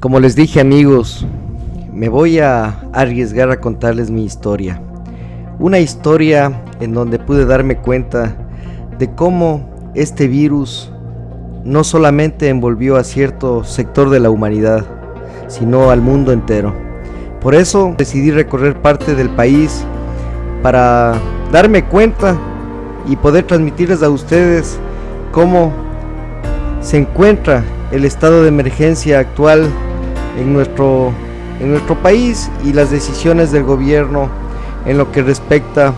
Como les dije amigos, me voy a arriesgar a contarles mi historia. Una historia en donde pude darme cuenta de cómo este virus no solamente envolvió a cierto sector de la humanidad, sino al mundo entero. Por eso decidí recorrer parte del país para darme cuenta y poder transmitirles a ustedes cómo se encuentra el estado de emergencia actual en nuestro, en nuestro país y las decisiones del gobierno en lo que respecta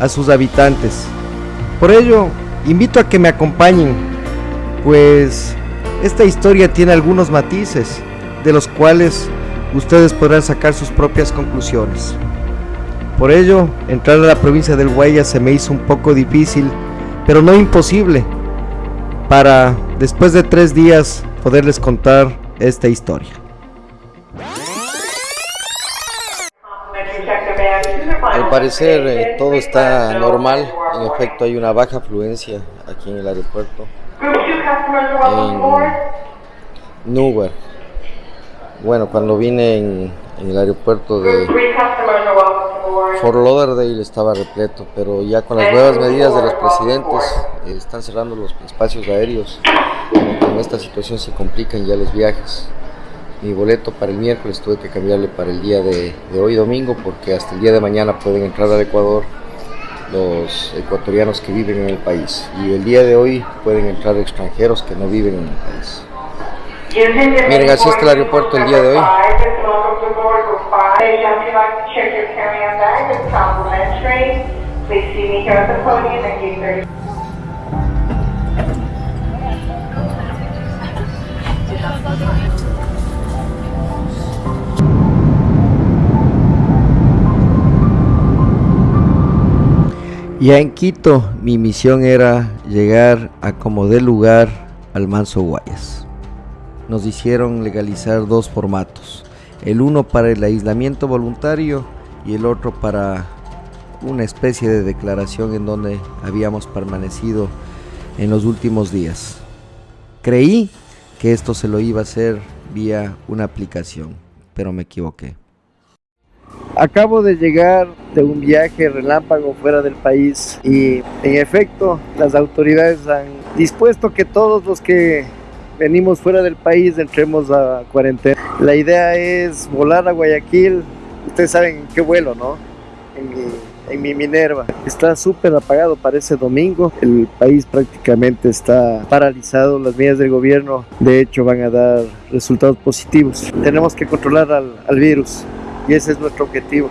a sus habitantes. Por ello, invito a que me acompañen, pues esta historia tiene algunos matices, de los cuales ustedes podrán sacar sus propias conclusiones. Por ello, entrar a la provincia del Guayas se me hizo un poco difícil, pero no imposible, para después de tres días poderles contar esta historia. Parecer eh, todo está normal, en efecto hay una baja afluencia aquí en el aeropuerto, en Newark. Bueno, cuando vine en, en el aeropuerto de Fort Lauderdale estaba repleto, pero ya con las nuevas medidas de los presidentes eh, están cerrando los espacios aéreos, con esta situación se complican ya los viajes mi boleto para el miércoles tuve que cambiarle para el día de, hoy domingo porque hasta el día de mañana pueden entrar al Ecuador los ecuatorianos que viven en el país y el día de hoy pueden entrar extranjeros que no viven en el país. Miren, así está el aeropuerto el día de hoy. Ya en Quito mi misión era llegar a como de lugar al Manso Guayas. Nos hicieron legalizar dos formatos, el uno para el aislamiento voluntario y el otro para una especie de declaración en donde habíamos permanecido en los últimos días. Creí que esto se lo iba a hacer vía una aplicación, pero me equivoqué. Acabo de llegar de un viaje relámpago fuera del país y en efecto las autoridades han dispuesto que todos los que venimos fuera del país entremos a cuarentena. La idea es volar a Guayaquil, ustedes saben qué vuelo, ¿no? En mi, en mi Minerva. Está súper apagado para ese domingo. El país prácticamente está paralizado. Las medidas del gobierno, de hecho, van a dar resultados positivos. Tenemos que controlar al, al virus y ese es nuestro objetivo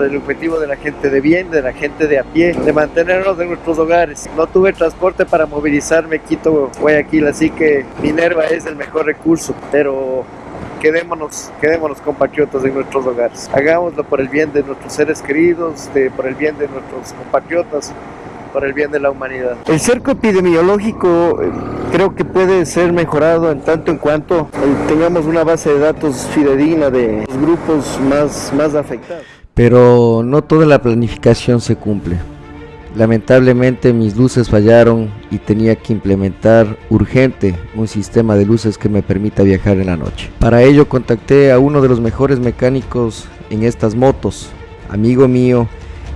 el objetivo de la gente de bien, de la gente de a pie, de mantenernos en nuestros hogares. No tuve transporte para movilizarme Quito, Guayaquil, así que Minerva es el mejor recurso, pero quedémonos, quedémonos compatriotas en nuestros hogares. Hagámoslo por el bien de nuestros seres queridos, por el bien de nuestros compatriotas, por el bien de la humanidad. El cerco epidemiológico creo que puede ser mejorado en tanto en cuanto eh, tengamos una base de datos fidedigna de los grupos más, más afectados. Pero no toda la planificación se cumple. Lamentablemente mis luces fallaron y tenía que implementar urgente un sistema de luces que me permita viajar en la noche. Para ello contacté a uno de los mejores mecánicos en estas motos, amigo mío,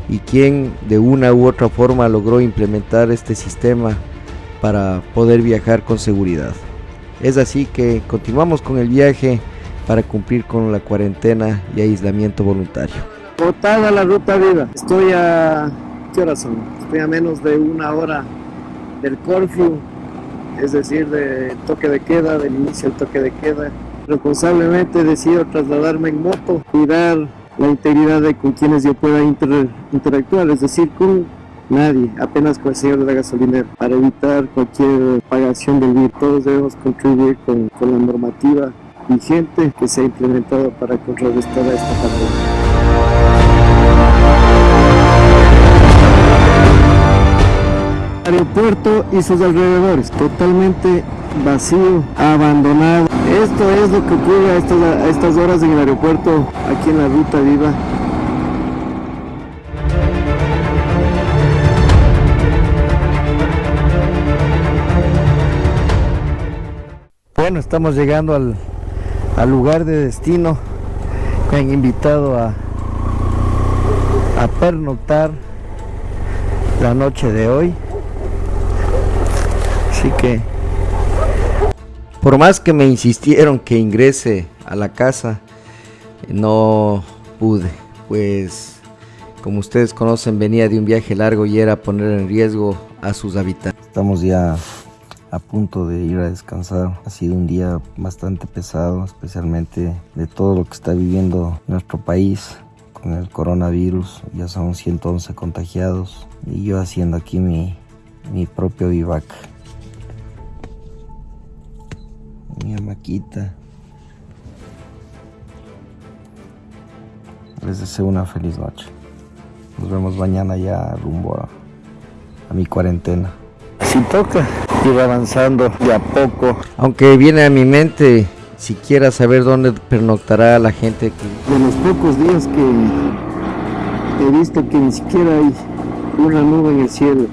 y quien de una u otra forma logró implementar este sistema para poder viajar con seguridad. Es así que continuamos con el viaje para cumplir con la cuarentena y aislamiento voluntario. Botada la ruta vida. Estoy a... ¿Qué horas son? Estoy a menos de una hora del Corfu, es decir, del toque de queda, del inicio del toque de queda. Responsablemente decido trasladarme en moto, cuidar la integridad de con quienes yo pueda interactuar, es decir, con nadie, apenas con el señor de la gasolinera, para evitar cualquier pagación del virus. Todos debemos contribuir con, con la normativa vigente que se ha implementado para contrarrestar a esta pandemia. aeropuerto y sus alrededores, totalmente vacío, abandonado. Esto es lo que ocurre a estas, a estas horas en el aeropuerto, aquí en la Ruta Viva. Bueno, estamos llegando al, lugar de destino. Me han invitado a, a pernoctar la noche de hoy. Así que, por más que me insistieron que ingrese a la casa, no pude, pues como ustedes conocen venía de un viaje largo y era poner en riesgo a sus habitantes. Estamos ya a punto de ir a descansar. Ha sido un día bastante pesado, especialmente de todo lo que está viviendo nuestro país con el coronavirus. Ya son 111 contagiados y yo haciendo aquí mi, mi propio vivac. Mi amaquita. Les deseo una feliz noche. Nos vemos mañana ya rumbo a, a mi cuarentena. Si toca, ir avanzando de a poco. Aunque viene a mi mente siquiera saber dónde pernoctará la gente. De los pocos días que he visto que ni siquiera hay una nube en el cielo,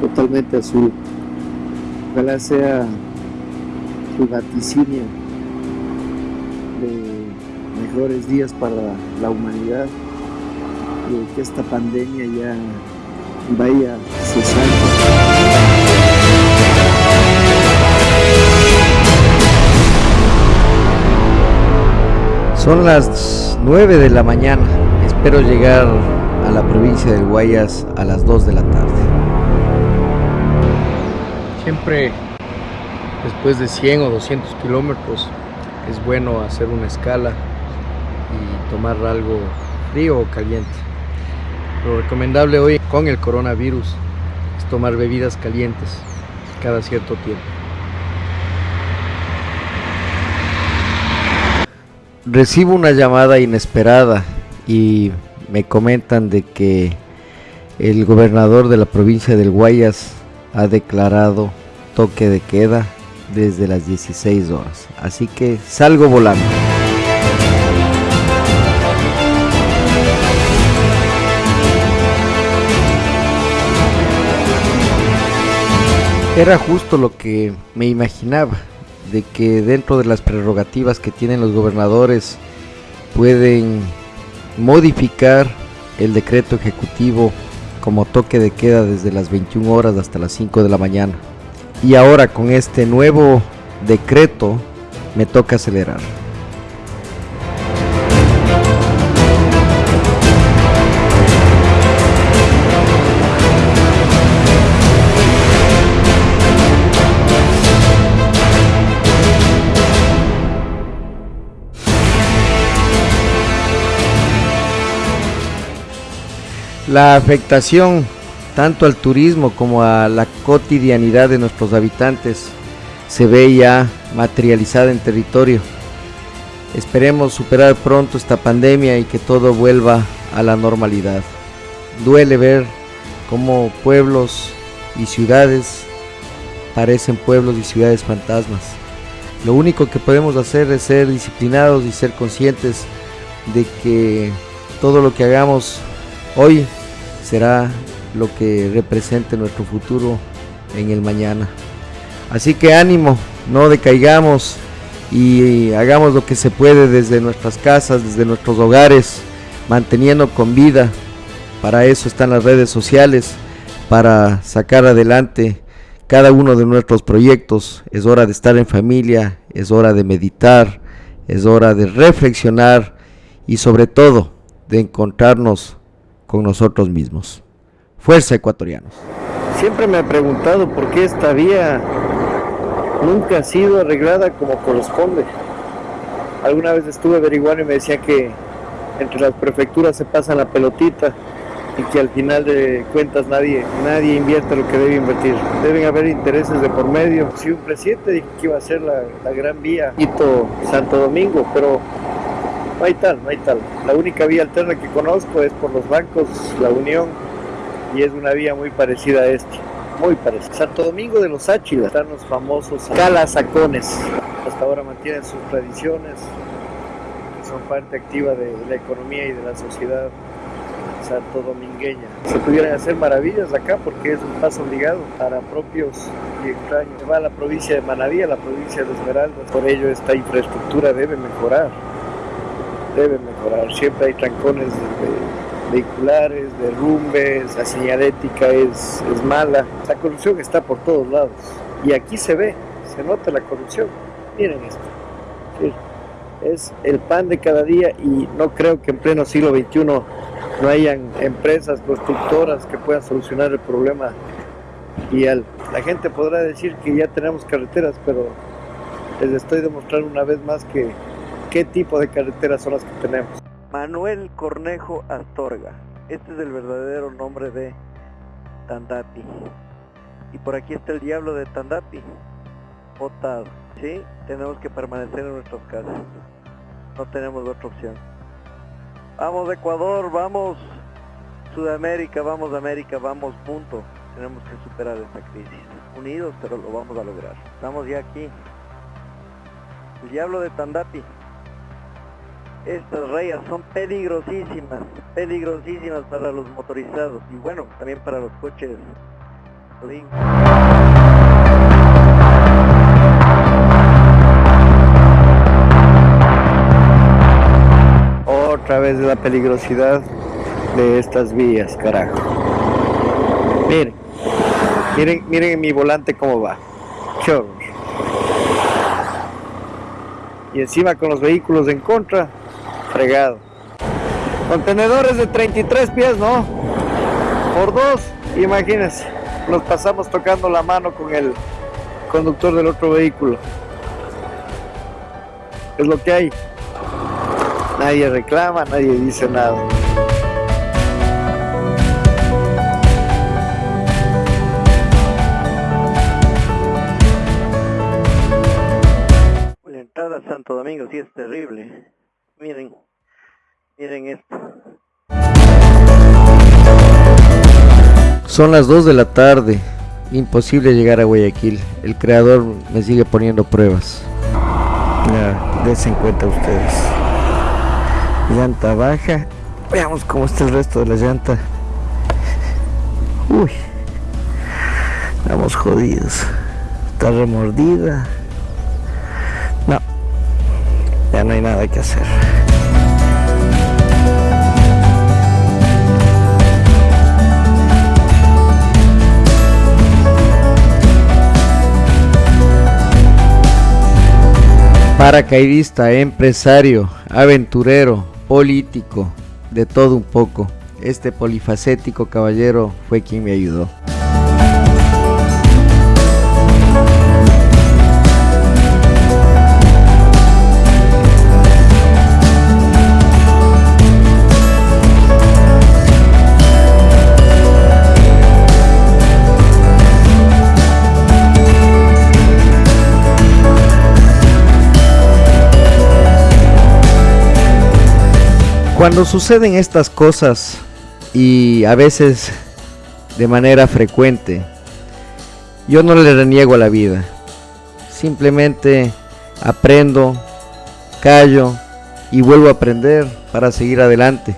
totalmente azul. Ojalá sea su vaticinio de mejores días para la humanidad y que esta pandemia ya vaya cesando. Son las 9 de la mañana. Espero llegar a la provincia del Guayas a las 2 de la tarde. Siempre después de 100 o 200 kilómetros es bueno hacer una escala y tomar algo frío o caliente. Lo recomendable hoy con el coronavirus es tomar bebidas calientes cada cierto tiempo. Recibo una llamada inesperada y me comentan de que el gobernador de la provincia del Guayas ha declarado toque de queda desde las 16 horas. Así que salgo volando. Era justo lo que me imaginaba de que dentro de las prerrogativas que tienen los gobernadores pueden modificar el decreto ejecutivo como toque de queda desde las 21 horas hasta las 5 de la mañana. Y ahora con este nuevo decreto me toca acelerar. La afectación tanto al turismo como a la cotidianidad de nuestros habitantes se ve ya materializada en territorio. Esperemos superar pronto esta pandemia y que todo vuelva a la normalidad. Duele ver cómo pueblos y ciudades parecen pueblos y ciudades fantasmas. Lo único que podemos hacer es ser disciplinados y ser conscientes de que todo lo que hagamos hoy será lo que represente nuestro futuro en el mañana. Así que ánimo, no decaigamos y hagamos lo que se puede desde nuestras casas, desde nuestros hogares, manteniendo con vida. Para eso están las redes sociales, para sacar adelante cada uno de nuestros proyectos. Es hora de estar en familia, es hora de meditar, es hora de reflexionar y sobre todo de encontrarnos con nosotros mismos. Fuerza ecuatorianos. Siempre me he preguntado por qué esta vía nunca ha sido arreglada como corresponde. Alguna vez estuve averiguando y me decía que entre las prefecturas se pasa la pelotita y que al final de cuentas nadie, nadie invierte lo que debe invertir. Deben haber intereses de por medio. Si un presidente dijo que iba a ser la, gran vía Quito Santo Domingo, pero no hay tal, no hay tal. La única vía alterna que conozco es por los bancos, la Unión, y es una vía muy parecida a esta. Muy parecida. Santo Domingo de los Áchilas están los famosos calasacones. Hasta ahora mantienen sus tradiciones, que son parte activa de la economía y de la sociedad santo domingueña. Se pudieran hacer maravillas acá porque es un paso obligado para propios y extraños. Va a la provincia de Manaví, a la provincia de Esmeraldas. Por ello esta infraestructura debe mejorar. Debe mejorar. Siempre hay trancones vehiculares, derrumbes, la señalética es, es mala. La corrupción está por todos lados. Y aquí se ve, se nota la corrupción. Miren esto. Es el pan de cada día y no creo que en pleno siglo XXI no hayan empresas constructoras que puedan solucionar el problema vial. La gente podrá decir que ya tenemos carreteras, pero les estoy demostrando una vez más que qué tipo de carreteras son las que tenemos. Manuel Cornejo Astorga, este es el verdadero nombre de Tandapi. Y por aquí está el diablo de Tandapi, votado. ¿sí? Tenemos que permanecer en nuestras casas. No tenemos otra opción. Vamos Ecuador, vamos Sudamérica, vamos América, vamos punto. Tenemos que superar esta crisis. Unidos, pero lo vamos a lograr. Estamos ya aquí. El diablo de Tandapi. Estas rayas son peligrosísimas, peligrosísimas para los motorizados y bueno, también para los coches. Otra vez la peligrosidad de estas vías, carajo. Miren, miren, miren mi volante cómo va. Qué Y encima con los vehículos en contra, fregado. Contenedores de 33 pies, ¿no? Por dos, imagínense. Nos pasamos tocando la mano con el conductor del otro vehículo. Es lo que hay. Nadie reclama, nadie dice nada. La entrada a Santo Domingo sí es terrible. Miren, miren esto. Son las 2 de la tarde. Imposible llegar a Guayaquil. El creador me sigue poniendo pruebas. Ya, desen cuenta ustedes llanta baja veamos cómo está el resto de la llanta uy estamos jodidos está remordida no hay nada que hacer paracaidista, empresario, aventurero, político, de todo un poco. Este polifacético caballero fue quien me ayudó. Cuando suceden estas cosas y a veces de manera frecuente, yo no le reniego a la vida. Simplemente aprendo, callo y vuelvo a aprender para seguir adelante.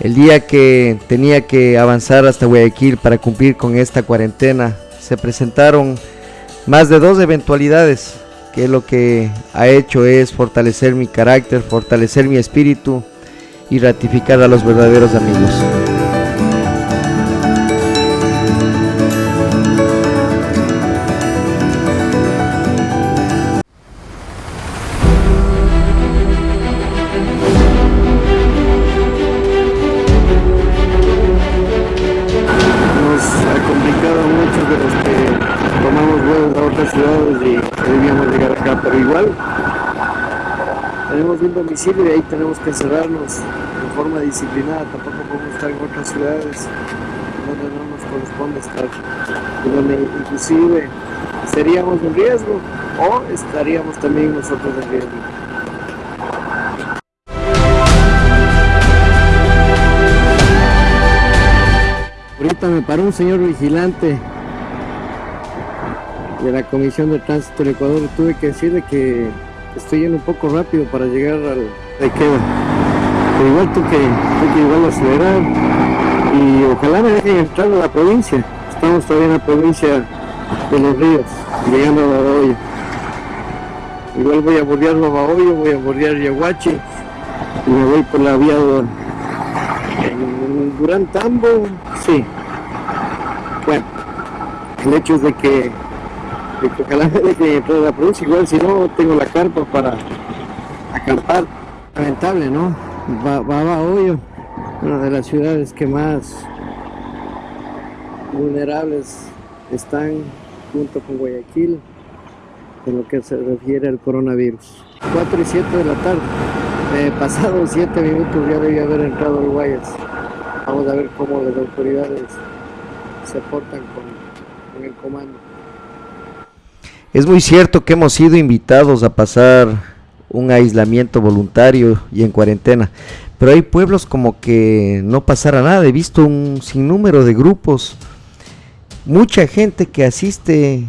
El día que tenía que avanzar hasta Guayaquil para cumplir con esta cuarentena, se presentaron más de dos eventualidades que lo que ha hecho es fortalecer mi carácter, fortalecer mi espíritu y ratificar a los verdaderos amigos. Nos ha complicado mucho de los que tomamos vuelos a otras ciudades y debíamos llegar acá, pero igual tenemos un domicilio y ahí tenemos que encerrarnos de forma disciplinada, tampoco podemos estar en otras ciudades donde no nos corresponde estar, donde inclusive seríamos en riesgo o estaríamos también nosotros en riesgo. Ahorita me paró un señor vigilante de la Comisión de Tránsito del Ecuador y tuve que decirle que estoy yendo un poco rápido para llegar al de queda. igual tú que, hay que igual acelerar y ojalá me dejen entrar a la provincia. Estamos todavía en la provincia de los ríos, llegando a Babahoyo. Igual voy a bordear Babahoyo, voy a bordear Yaguachi y me voy por la vía Durán Tambo, sí. Bueno, el hecho es de que, de que ojalá me dejen entrar a la provincia, igual si no tengo la carpa para acampar. Lamentable, ¿no? Babahoyo, una de las ciudades que más vulnerables están junto con Guayaquil en lo que se refiere al coronavirus. 4 y 7 de la tarde, eh, pasados 7 minutos ya debía haber entrado el Guayas. Vamos a ver cómo las autoridades se portan con el comando. Es muy cierto que hemos sido invitados a pasar un aislamiento voluntario y en cuarentena, pero hay pueblos como que no pasara nada. He visto un sinnúmero de grupos mucha gente que asiste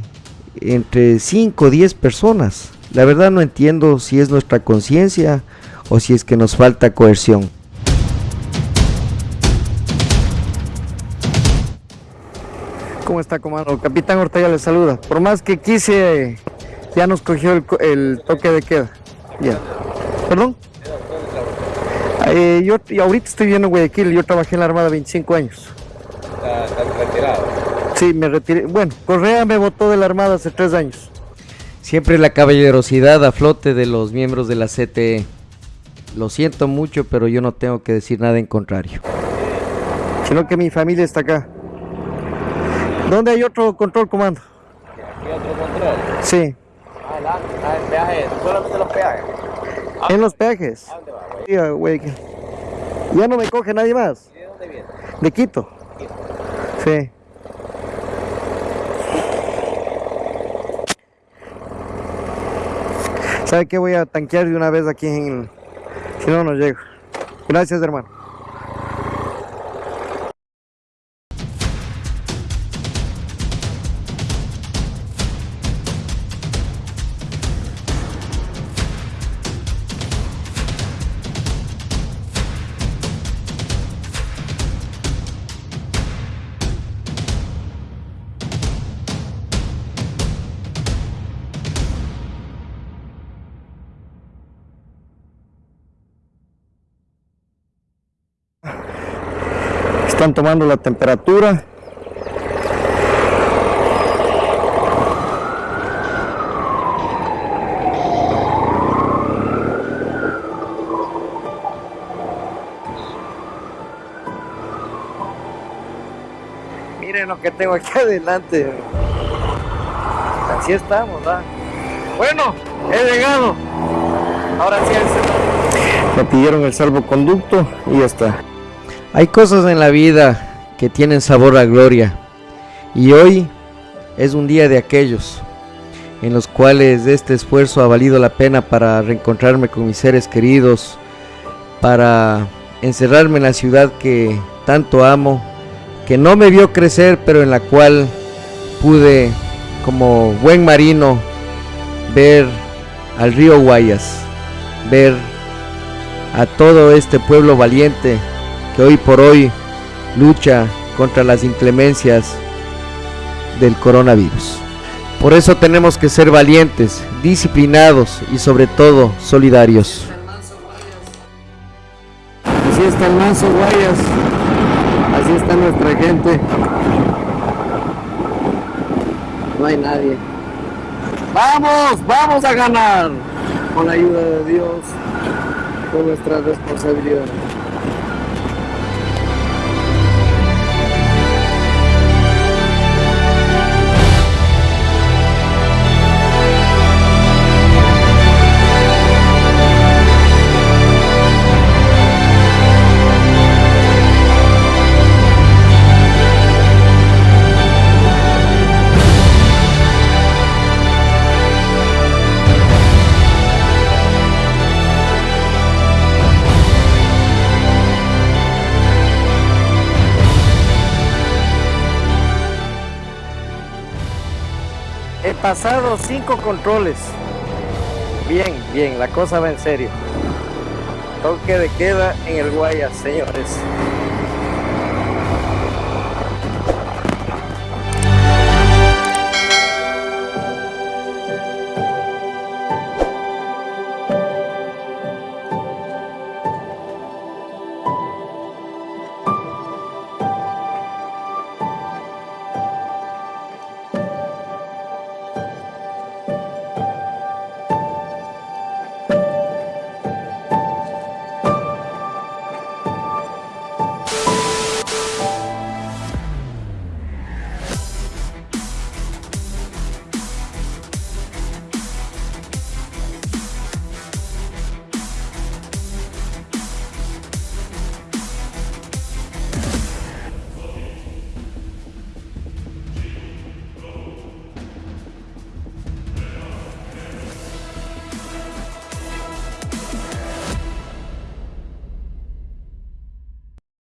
entre 5 o 10 personas. La verdad no entiendo si es nuestra conciencia o si es que nos falta coerción. ¿Cómo está, comando? Capitán Ortega le saluda. Por más que quise, ya nos cogió el, toque de queda. Ya. ¿Perdón? Eh, yo ahorita estoy viendo Guayaquil, yo trabajé en la Armada 25 años. ¿Está retirado? Sí, me retiré. Bueno, Correa me votó de la Armada hace tres años. Siempre la caballerosidad a flote de los miembros de la CTE. Lo siento mucho, pero yo no tengo que decir nada en contrario. Sino que mi familia está acá. ¿Dónde hay otro control, comando? ¿Hay otro control? Sí. Adelante, ah, en peajes, solamente los peajes. ¿En los peajes? ¿A dónde va, güey? güey. Ya no me coge nadie más. ¿Y de dónde viene? De Quito. Quito. Sí. ¿Sabe qué? Voy a tanquear de una vez aquí en... Si no, no llego. Gracias, hermano. Están tomando la temperatura. Miren lo que tengo aquí adelante. Así estamos ¿verdad? bueno he llegado. Ahora sí me pidieron el salvoconducto y ya está hay cosas en la vida que tienen sabor a gloria. Y hoy es un día de aquellos en los cuales este esfuerzo ha valido la pena para reencontrarme con mis seres queridos, para encerrarme en la ciudad que tanto amo, que no me vio crecer, pero en la cual pude, como buen marino, ver al río Guayas, ver a todo este pueblo valiente hoy por hoy lucha contra las inclemencias del coronavirus. Por eso tenemos que ser valientes, disciplinados y sobre todo solidarios. Así está el manso Guayas, así está nuestra gente. No hay nadie. Vamos, vamos a ganar con la ayuda de Dios, con nuestra responsabilidad. Pasado cinco controles. Bien, bien, la cosa va en serio. Toque de queda en el Guayas, señores.